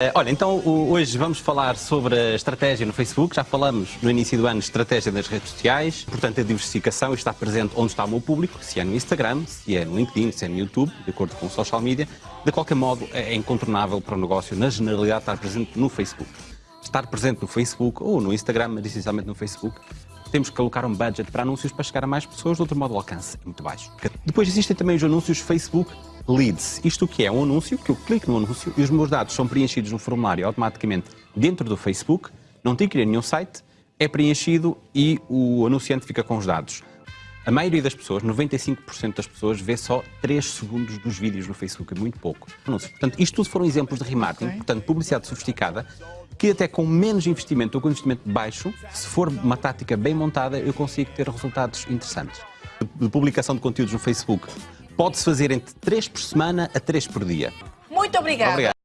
Eh, Olha, então hoje vamos falar sobre a estratégia no Facebook. Já falamos no início do ano estratégia das redes sociais. Portanto, a diversificação está presente onde está o meu público, se é no Instagram, se é no LinkedIn, se é no YouTube, de acordo com o social media. De qualquer modo, é incontornável para o negócio, na generalidade, estar presente no Facebook. Estar presente no Facebook ou no Instagram, mas essencialmente no Facebook, temos que colocar um budget para anúncios para chegar a mais pessoas, de outro modo o alcance é muito baixo. Depois existem também os anúncios Facebook Leads. Isto o que é? Um anúncio, que eu clico no anúncio e os meus dados são preenchidos no formulário automaticamente dentro do Facebook, não tem que ir a nenhum site, é preenchido e o anunciante fica com os dados. A maioria das pessoas, 95% das pessoas, vê só 3 segundos dos vídeos no Facebook, é muito pouco. Anúncios. Portanto, isto tudo foram exemplos de remarketing, portanto, publicidade sofisticada, que até com menos investimento ou com investimento baixo, se for uma tática bem montada, eu consigo ter resultados interessantes. De publicação de conteúdos no Facebook pode-se fazer entre 3 por semana a 3 por dia. Muito obrigada. Obrigado.